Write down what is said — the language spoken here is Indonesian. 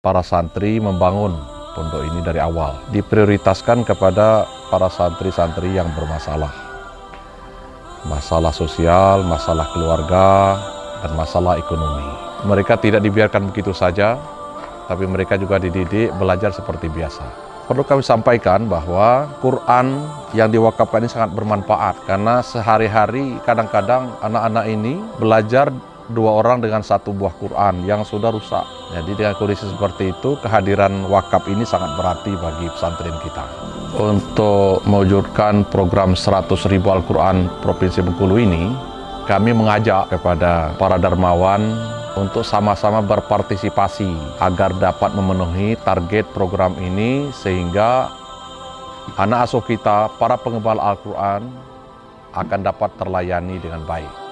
para santri membangun pondok ini dari awal. Diprioritaskan kepada para santri-santri yang bermasalah. Masalah sosial, masalah keluarga, dan masalah ekonomi. Mereka tidak dibiarkan begitu saja, tapi mereka juga dididik belajar seperti biasa. Perlu kami sampaikan bahwa Quran yang diwakafkan ini sangat bermanfaat karena sehari-hari kadang-kadang anak-anak ini belajar dua orang dengan satu buah Quran yang sudah rusak. Jadi dengan kondisi seperti itu kehadiran wakaf ini sangat berarti bagi pesantren kita. Untuk mewujudkan program 100 ribu Al-Quran Provinsi Bengkulu ini, kami mengajak kepada para dermawan untuk sama-sama berpartisipasi agar dapat memenuhi target program ini sehingga anak asuh kita, para pengembal Al-Quran akan dapat terlayani dengan baik.